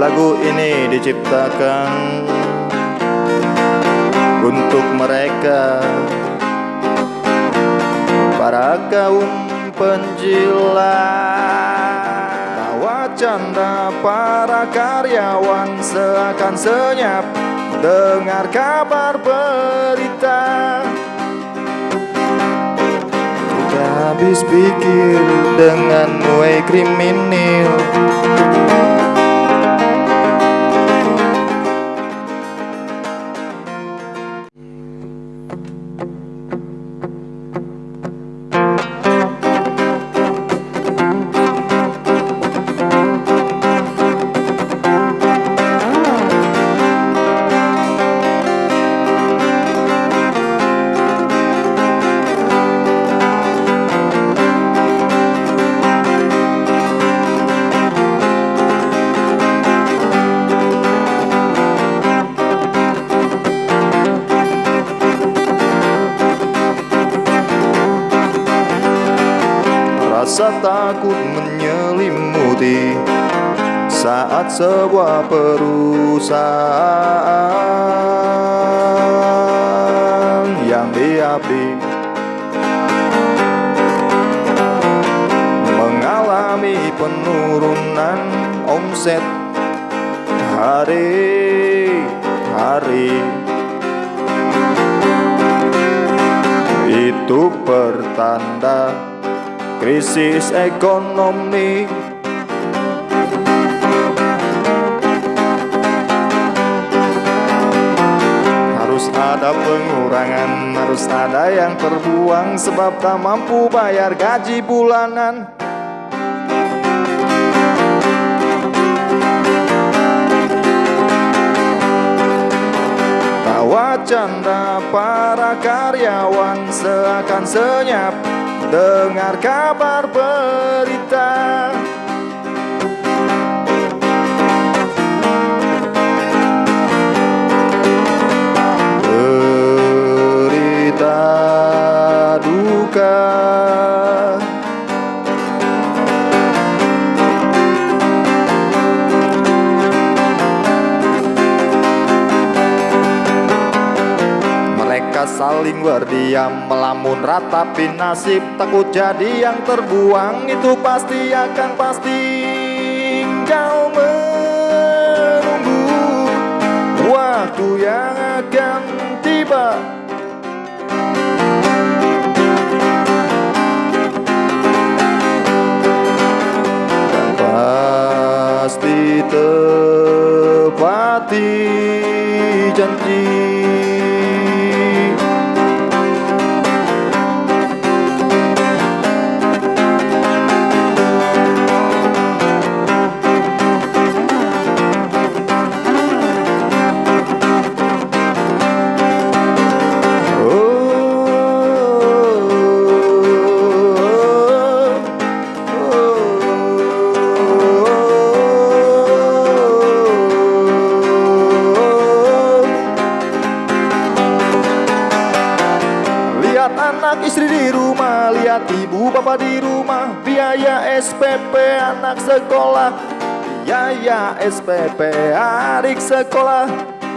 Lagu ini diciptakan Untuk mereka. Para kaum penjilat. Tawa canda para karyawan Seakan senyap. Dengar kabar berita. Kita habis pikir dengan way kriminal Rasa takut menyelimuti Saat sebuah perusahaan Yang diabdi Mengalami penurunan omset Hari-hari Itu pertanda krisis ekonomi. Harus ada pengurangan, harus ada yang terbuang Sebab tak mampu bayar gaji bulanan. Tawa para karyawan seakan senyap dengar kabar berita Saling berdiam melamun ratapi nasib Takut jadi yang terbuang. Itu pasti akan pasti Kau menunggu. Waktu yang akan tiba SPP adik sekolah.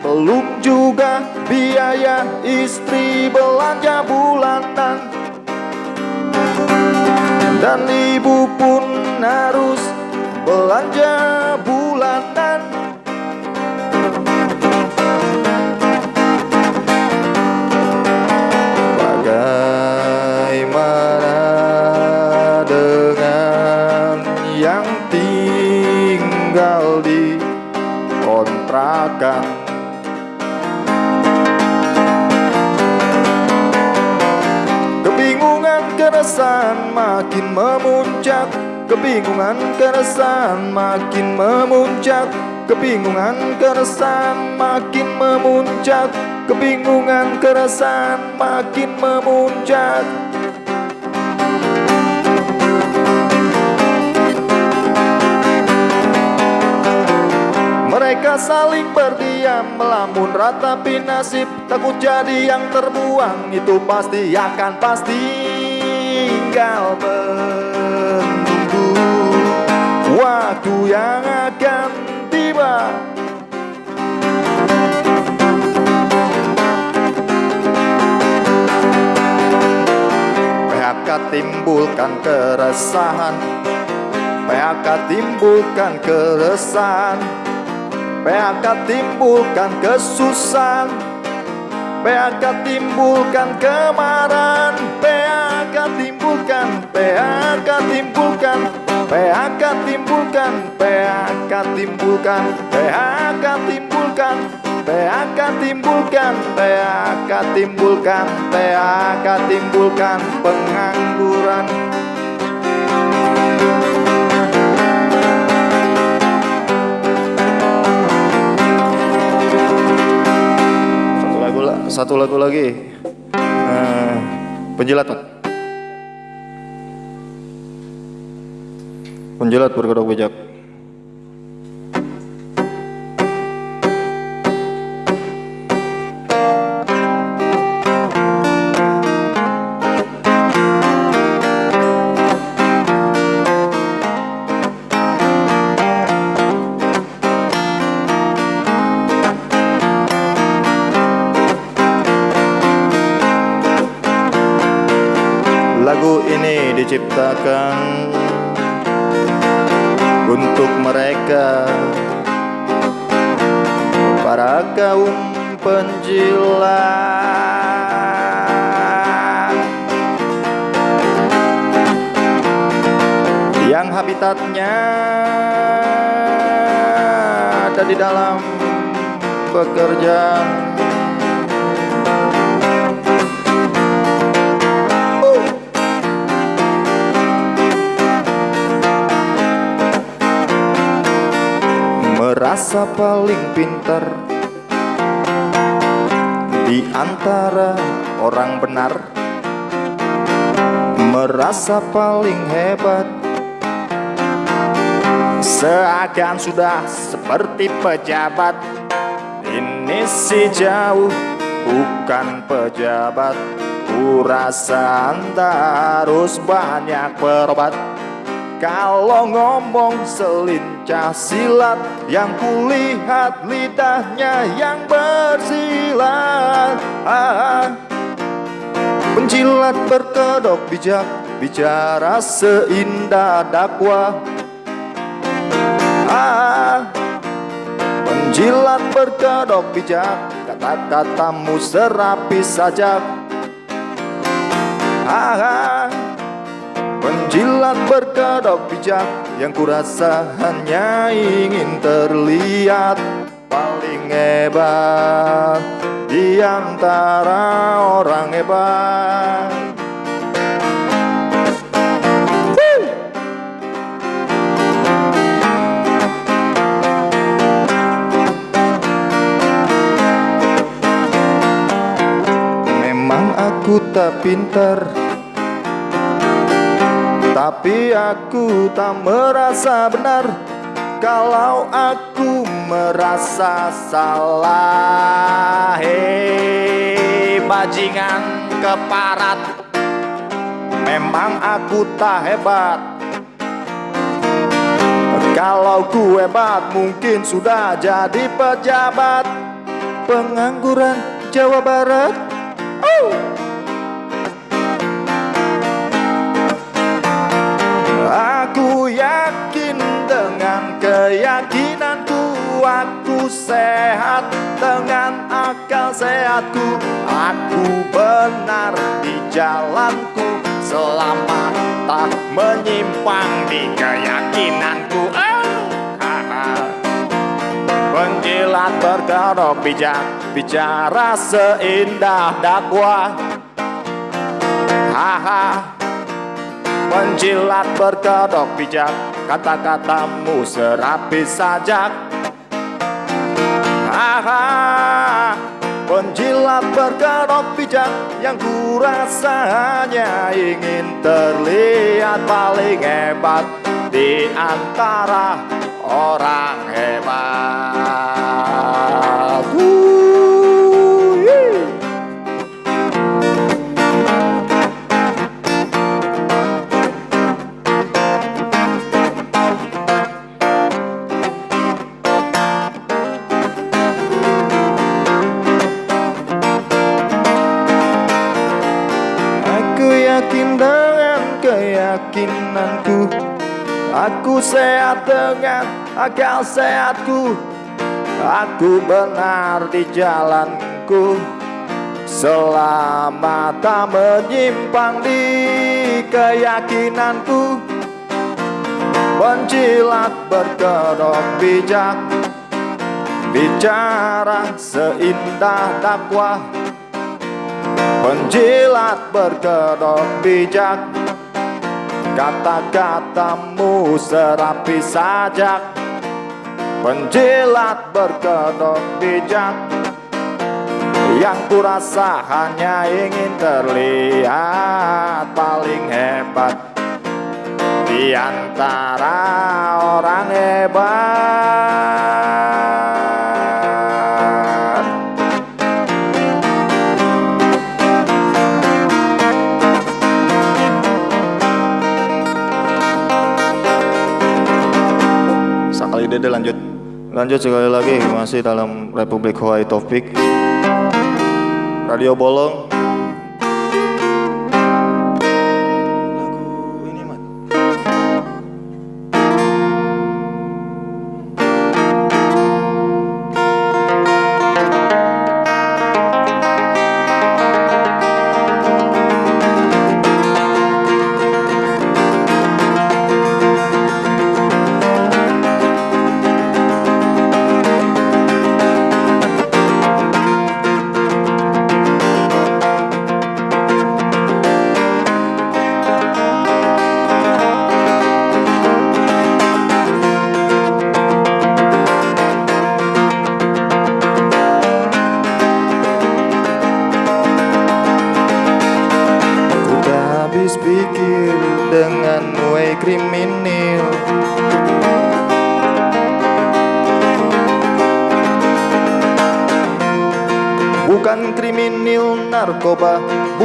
Belum juga biaya istri belanja bulanan. Dan ibu pun harus belanja bulanan Kebingungan keresahan makin memuncak. Kebingungan keresahan makin memuncak. Kebingungan keresahan makin memuncak. Kebingungan keresahan makin memuncak Mereka saling berdiam melamun ratapi nasib Takut jadi yang terbuang itu pasti akan pasti Tinggal menunggu. Waktu yang akan tiba. PHK timbulkan keresahan. PHK timbulkan keresahan PHK timbulkan kesusahan. PHK timbulkan kemarahan. PHK timbulkan PHK timbulkan. PHK timbulkan PHK timbulkan. PHK timbulkan PHK timbulkan. PHK timbulkan PHK timbulkan. Pengangguran satu lagu lagi. Uh, penjilat penjilat berkedok bijak untuk mereka. Para kaum penjilat Yang habitatnya ada di dalam pekerjaan merasa paling pintar di antara orang benar merasa paling hebat. Seakan sudah seperti pejabat ini si jauh bukan pejabat. Ku rasa harus banyak berobat kalau ngomong selincah silat Yang kulihat lidahnya yang bersilat. Ah, Penjilat berkedok bijak Bicara seindah dakwah. Ah, Penjilat berkedok bijak Kata-katamu serapi sajak. ah, Penjilat berkedok bijak Yang kurasa hanya ingin terlihat Paling hebat Di antara orang hebat. Memang aku tak pintar tapi aku tak merasa benar Kalau aku merasa salah. Hei bajingan keparat. Memang aku tak hebat. Kalau ku hebat mungkin sudah jadi pejabat. Pengangguran Jawa Barat. Oh. Aku yakin dengan keyakinanku Aku sehat dengan akal sehatku. Aku benar di jalanku Selama tak menyimpang di keyakinanku. Penjilat berkedok bijak Bicara seindah dakwah. Haha Penjilat berkedok bijak Kata-katamu serapi sajak. Aha, Penjilat berkedok bijak Yang kurasa hanya ingin terlihat paling hebat Di antara orang hebat Aku sehat dengan akal sehatku. Aku benar di jalanku. Selama tak menyimpang di keyakinanku Penjilat berkedok bijak. Bicara seindah dakwah Penjilat berkedok bijak Kata-katamu serapi sajak. Penjilat berkedok bijak. Yang kurasa hanya ingin terlihat paling hebat. Di antara orang hebat lanjut sekali lagi masih dalam Republik Hawaii Topik Radio Bolong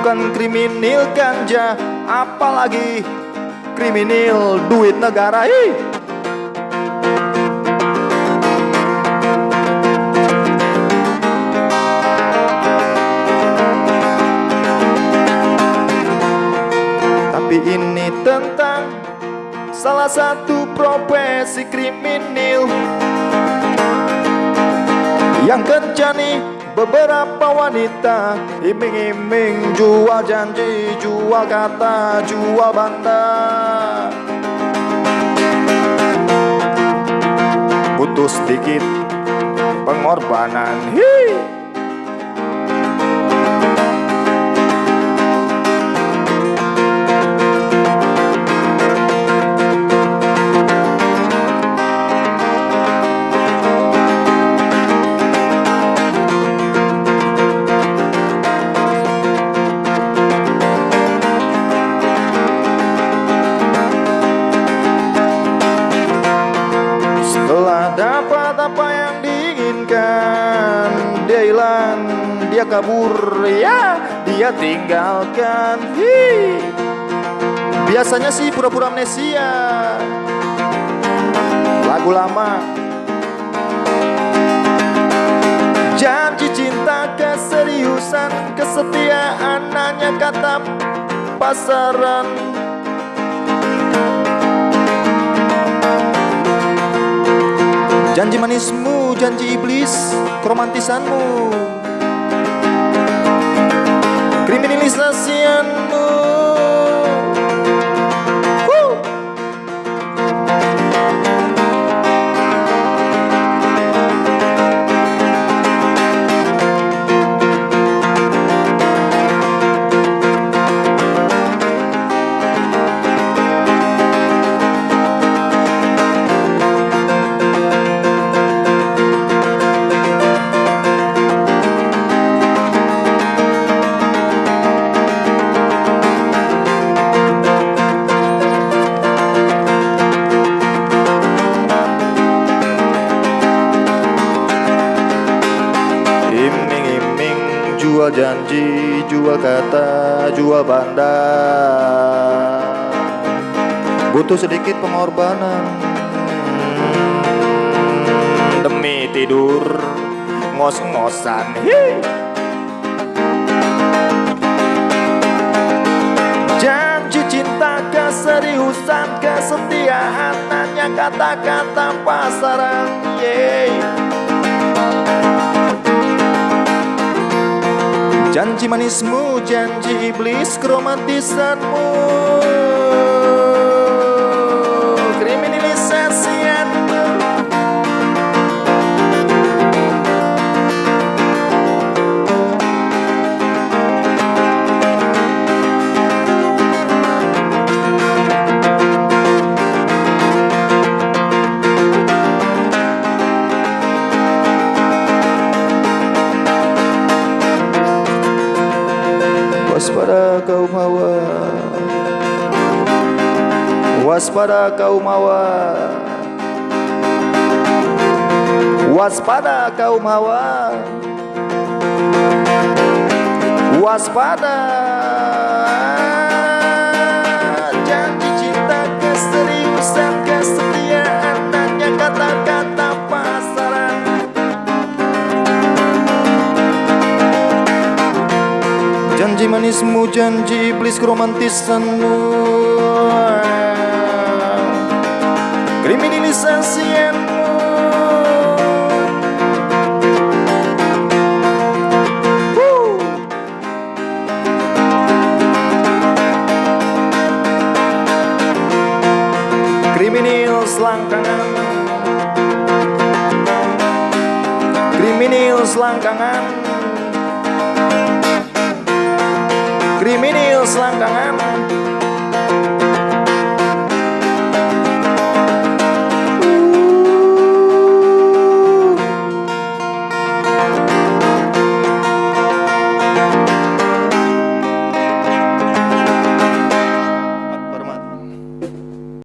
Bukan kriminal ganja Apalagi kriminal duit negara Hi. Tapi ini tentang Salah satu profesi kriminal Yang kencani Beberapa wanita iming-iming jual janji, jual kata, jual banda Butuh sedikit pengorbanan Hii. Kabur ya. Dia tinggalkan Hi. biasanya sih pura-pura amnesia. Lagu lama. Janji cinta keseriusan kesetiaan hanya kata pasaran. Janji manismu, janji iblis, keromantisanmu kriminalisasianmu Jual Butuh sedikit pengorbanan. Demi tidur ngos-ngosan. Janji cinta keseriusan kesetiaan hanya kata-kata pasaran. Yeah. Janji manismu, janji iblis keromantisanmu Waspada kaum hawa. Waspada kaum hawa. Waspada. Janji cinta keseriusan kesetiaan Hanya kata-kata Janji manismu, janji iblis keromantisanmu Kriminal selangkangan Kriminal selangkangan kriminal selangkangan